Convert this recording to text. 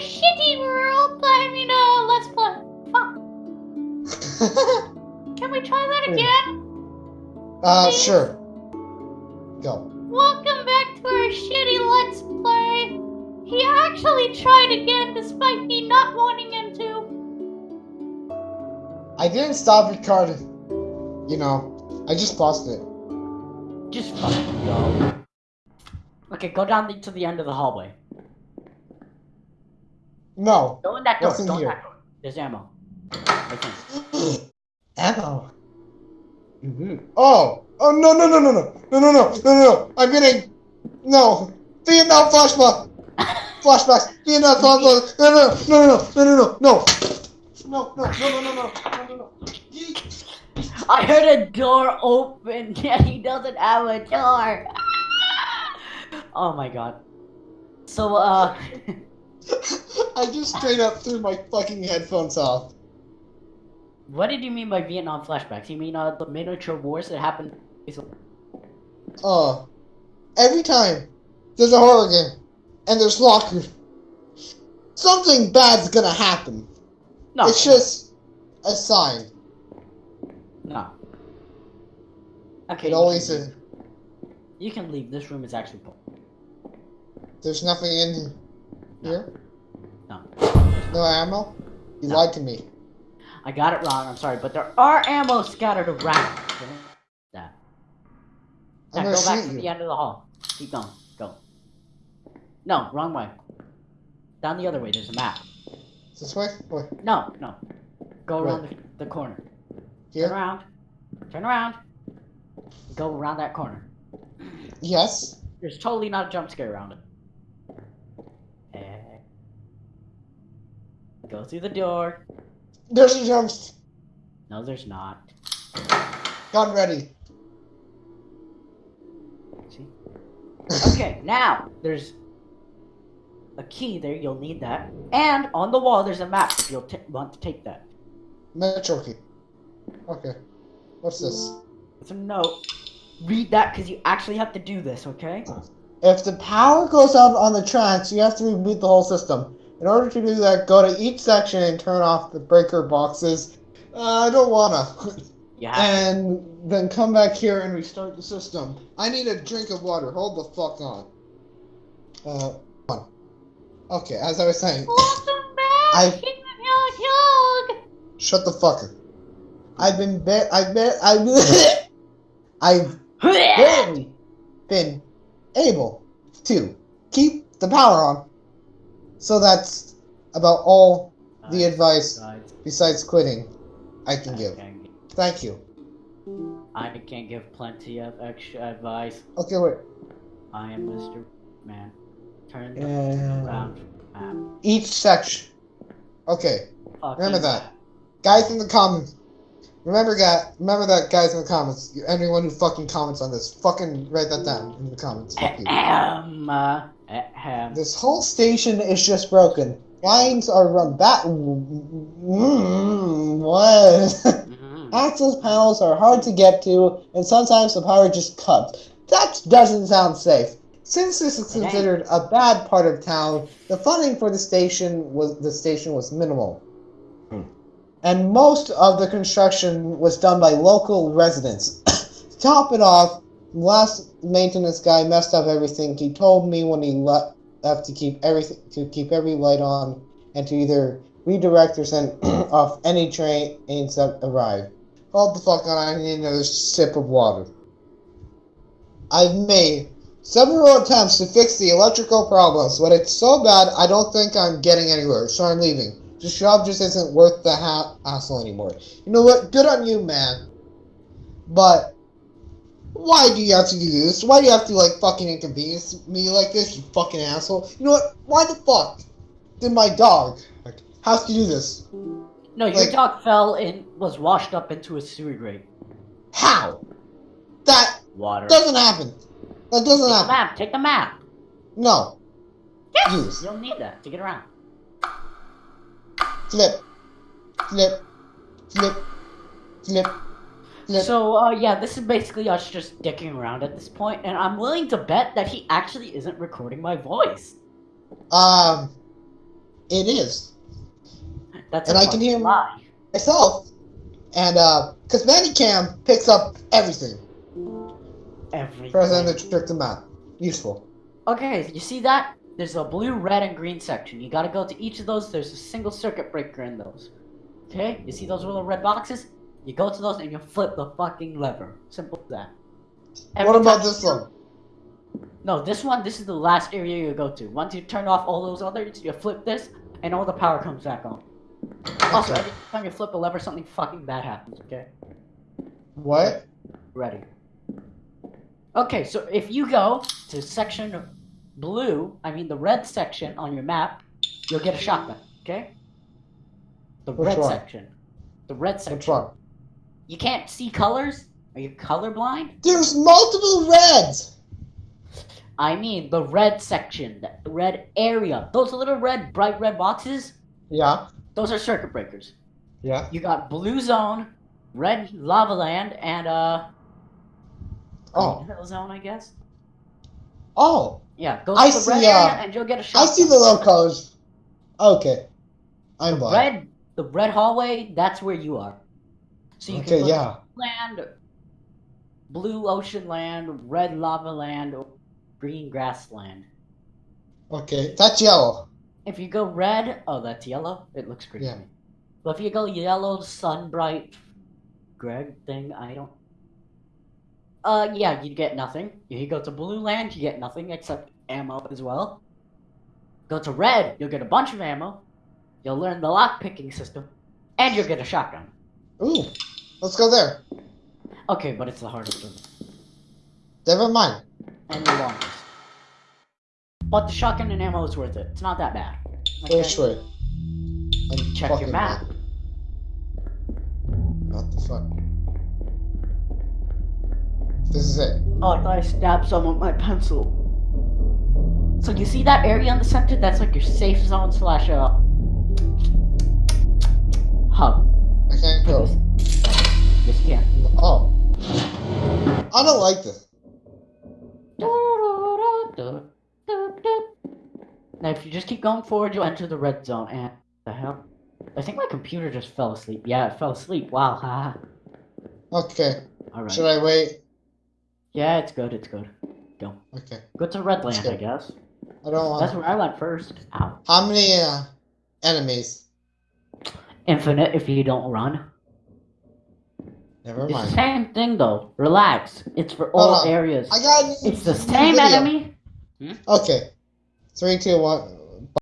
shitty world. I mean, uh, let's play. Fuck. Can we try that again? uh, sure. Go. Welcome back to our shitty Let's Play. He actually tried again despite me not wanting him to. I didn't stop recording. You know, I just paused it. Just fucking go. Okay, go down the, to the end of the hallway. No. Go in that door. What's in Go in here? that door. There's ammo. Right there. Ammo. Oh. Oh no no no no no no no no no no! I'm getting no Vietnam flashback. Flashbacks. Vietnam flashbacks. No no no no no no no no. No, no, no, no, no, no, no, no, no. I heard a door open. Yeah, he doesn't have a door. oh my god. So, uh, I just straight up threw my fucking headphones off. what did you mean by Vietnam flashbacks? You mean uh, the miniature wars that happened? Uh, every time there's a horror game and there's lockers, something bad's gonna happen. No, It's just a sign. no. Okay, It you always can is. You can leave. This room is actually full. There's nothing in here. No. No ammo. You No. lied to me. I got it wrong. I'm sorry, but there are ammo scattered around. That. Now go back to you. the end of the hall. Keep going. Go. No, wrong way. Down the other way. There's a map. This way? Where? No, no. Go around the, the corner. Turn around. Turn around. Go around that corner. Yes. There's totally not a jump scare around it. Go through the door. There's a jump. No, there's not. Gun ready. See? Okay, now there's a key there. You'll need that. And on the wall, there's a map. If you'll t- want to take that. Metro key. Okay. What's this? It's a note. Read that because you actually have to do this. Okay? If the power goes out on the tracks, you have to reboot the whole system. In order to do that, go to each section and turn off the breaker boxes. Uh, I don't wanna. Yeah. and then come back here and restart the system. I need a drink of water. Hold the fuck on. Uh, on. Okay, as I was saying, Welcome back, I- King of Yog Yog. shut the fucker. I've been ba- I've been I've I've barely been able to keep the power on. So that's about all the advice Guys, besides quitting I can I give. can't- Thank you. I can give plenty of extra advice. Okay, wait. I am Mr. Man. Turn the Uh, around map. each section. Okay, Fucking remember that. map. guys in the comments. Remember that. Remember that, guys in the comments. Anyone who fucking comments on this, fucking write that down in the comments. Fuck you. Ahem, uh, ahem. This whole station is just broken. Lines are run back. Mm, what? Mhm. Access panels are hard to get to, and sometimes the power just cuts. That doesn't sound safe. Since this is considered a bad part of town, the funding for the station was the station was minimal. And most of the construction was done by local residents. to top it off, the last maintenance guy messed up everything. He told me when he left to keep everything to keep every light on and to either redirect or send off any trains that arrive. Hold the fuck on, I need another sip of water. I've made several attempts to fix the electrical problems, but it's so bad I don't think I'm getting anywhere, so I'm leaving. This job just isn't worth the ha- hassle anymore. You know what? Good on you, man. But why do you have to do this? Why do you have to like fucking inconvenience me like this, you fucking asshole? You know what? Why the fuck did my dog have to do this? No, your like- dog fell and was washed up into a sewer grate. How? That Water. doesn't happen. That doesn't Take the happen. map. Take the map. No. Use. You don't need that to get around. Flip. Flip. Flip. Flip. So, uh, yeah, this is basically us just dicking around at this point, and I'm willing to bet that he actually isn't recording my voice. Um. it is That's And I can hear- lie. myself, and uh, because ManyCam picks up everything. Everything. Press enter to trick them out. Useful. Okay, you see that? There's a blue, red, and green section. You gotta go to each of those. There's a single circuit breaker in those. Okay? You see those little red boxes? You go to those and you flip the fucking lever. Simple as that. Every what about time- this one? No, this one, this is the last area you go to. Once you turn off all those others, you flip this, and all the power comes back on. Also, Okay. every time you flip a lever, something fucking bad happens, okay? What? Ready. Okay, so if you go to section blue, I mean the red section on your map, you'll get a shotgun, okay? The Which red one? section. The red section. Which one? You can't see colors? Are you colorblind? There's multiple reds. I mean the red section, the red area. Those little red, bright red boxes, Yeah. those are circuit breakers. Yeah. You got blue zone, red lava land, and uh Oh. hill zone, I guess. Oh. Yeah, go to I the see, red uh, area and you'll get a shot. I see the locos. Okay. I'm blind. red the red hallway that's where you are so you Okay, can yeah. land blue ocean land red lava land or green grassland Okay. That's yellow. if you go red oh that's yellow it looks green Yeah. but if you go yellow sun bright greg thing i don't uh yeah you get nothing if you go to blue land you get nothing except ammo as well go to red you'll get a bunch of ammo you'll learn the lock picking system and you'll get a shotgun Ooh. Let's go there. Okay, but it's the hardest one. Never mind. And the longest. But the shotgun and ammo is worth it. It's not that bad. Okay? Which way? I'm Check your map. What the fuck? This is it. Oh, I thought I stabbed someone with my pencil. So you see that area in the center? That's like your safe zone slash uh hub. I can't go. You. Oh. I don't like this. Now, if you just keep going forward, you'll enter the red zone. And the hell? I think my computer just fell asleep. Yeah, it fell asleep. Wow. haha. Okay. All right. Should I wait? Yeah, it's good. It's good. Go. Okay. Go to Redland. I guess. I don't want. That's where I went first. Ow. How many uh, enemies? Infinite if you don't run. Never It's the same thing though. Relax. It's for all areas. I got. It's the same video. enemy. Okay. Three, two, one.